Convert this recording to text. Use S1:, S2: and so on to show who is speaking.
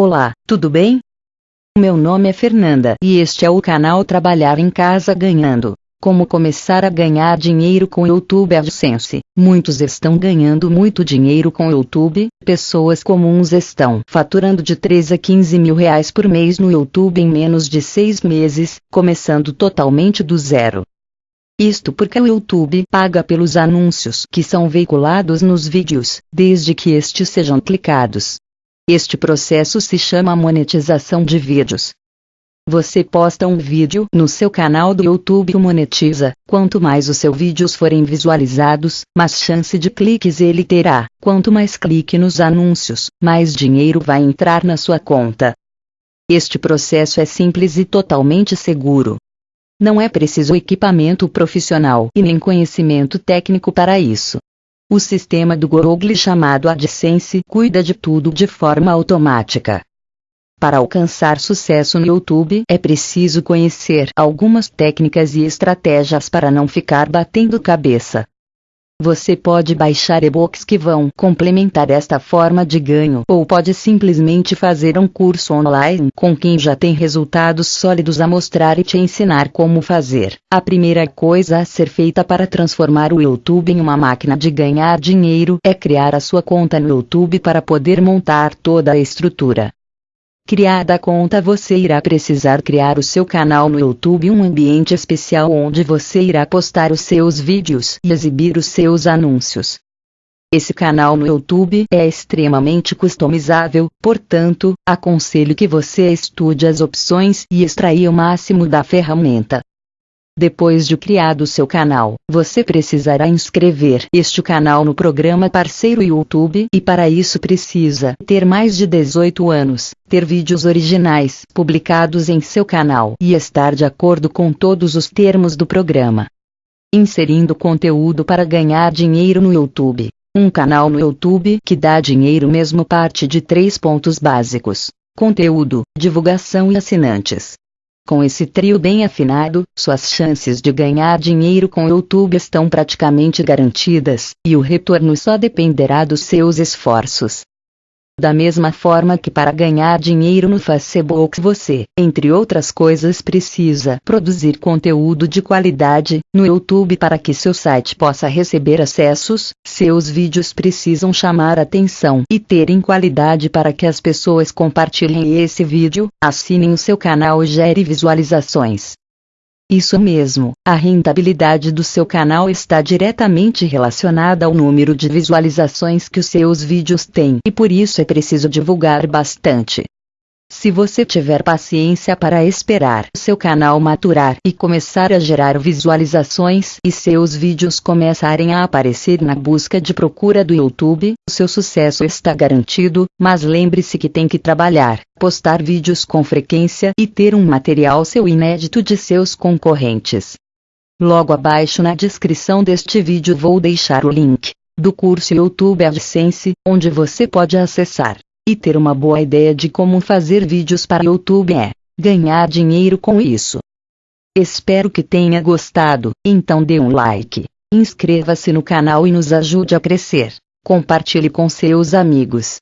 S1: Olá, tudo bem? Meu nome é Fernanda e este é o canal Trabalhar em Casa Ganhando. Como começar a ganhar dinheiro com YouTube AdSense? Muitos estão ganhando muito dinheiro com YouTube, pessoas comuns estão faturando de 13 a 15 mil reais por mês no YouTube em menos de 6 meses, começando totalmente do zero. Isto porque o YouTube paga pelos anúncios que são veiculados nos vídeos, desde que estes sejam clicados. Este processo se chama monetização de vídeos. Você posta um vídeo no seu canal do YouTube e monetiza. Quanto mais os seus vídeos forem visualizados, mais chance de cliques ele terá. Quanto mais clique nos anúncios, mais dinheiro vai entrar na sua conta. Este processo é simples e totalmente seguro. Não é preciso equipamento profissional e nem conhecimento técnico para isso. O sistema do Google chamado AdSense cuida de tudo de forma automática. Para alcançar sucesso no YouTube é preciso conhecer algumas técnicas e estratégias para não ficar batendo cabeça. Você pode baixar e-books que vão complementar esta forma de ganho ou pode simplesmente fazer um curso online com quem já tem resultados sólidos a mostrar e te ensinar como fazer. A primeira coisa a ser feita para transformar o YouTube em uma máquina de ganhar dinheiro é criar a sua conta no YouTube para poder montar toda a estrutura. Criada a conta você irá precisar criar o seu canal no YouTube um ambiente especial onde você irá postar os seus vídeos e exibir os seus anúncios. Esse canal no YouTube é extremamente customizável, portanto, aconselho que você estude as opções e extraia o máximo da ferramenta. Depois de criado seu canal, você precisará inscrever este canal no programa parceiro YouTube e para isso precisa ter mais de 18 anos, ter vídeos originais publicados em seu canal e estar de acordo com todos os termos do programa. Inserindo conteúdo para ganhar dinheiro no YouTube. Um canal no YouTube que dá dinheiro mesmo parte de três pontos básicos: conteúdo, divulgação e assinantes. Com esse trio bem afinado, suas chances de ganhar dinheiro com YouTube estão praticamente garantidas, e o retorno só dependerá dos seus esforços. Da mesma forma que para ganhar dinheiro no Facebook você, entre outras coisas, precisa produzir conteúdo de qualidade no YouTube para que seu site possa receber acessos, seus vídeos precisam chamar atenção e terem qualidade para que as pessoas compartilhem esse vídeo, assinem o seu canal e gere visualizações. Isso mesmo, a rentabilidade do seu canal está diretamente relacionada ao número de visualizações que os seus vídeos têm e por isso é preciso divulgar bastante. Se você tiver paciência para esperar seu canal maturar e começar a gerar visualizações e seus vídeos começarem a aparecer na busca de procura do YouTube, seu sucesso está garantido, mas lembre-se que tem que trabalhar, postar vídeos com frequência e ter um material seu inédito de seus concorrentes. Logo abaixo na descrição deste vídeo vou deixar o link do curso YouTube AdSense, onde você pode acessar e ter uma boa ideia de como fazer vídeos para YouTube é ganhar dinheiro com isso. Espero que tenha gostado, então dê um like, inscreva-se no canal e nos ajude a crescer. Compartilhe com seus amigos.